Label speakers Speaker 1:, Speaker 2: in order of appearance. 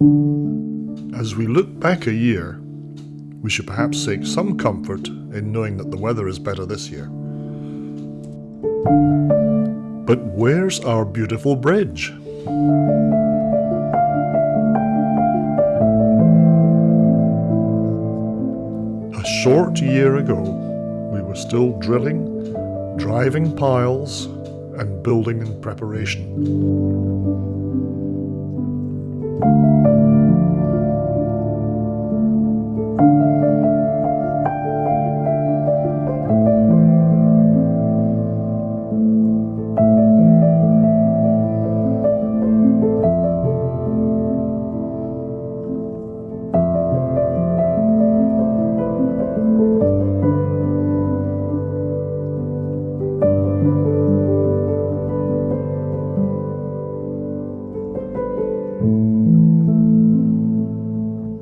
Speaker 1: As we look back a year, we should perhaps take some comfort in knowing that the weather is better this year. But where's our beautiful bridge? A short year ago, we were still drilling, driving piles, and building in preparation. Thank you.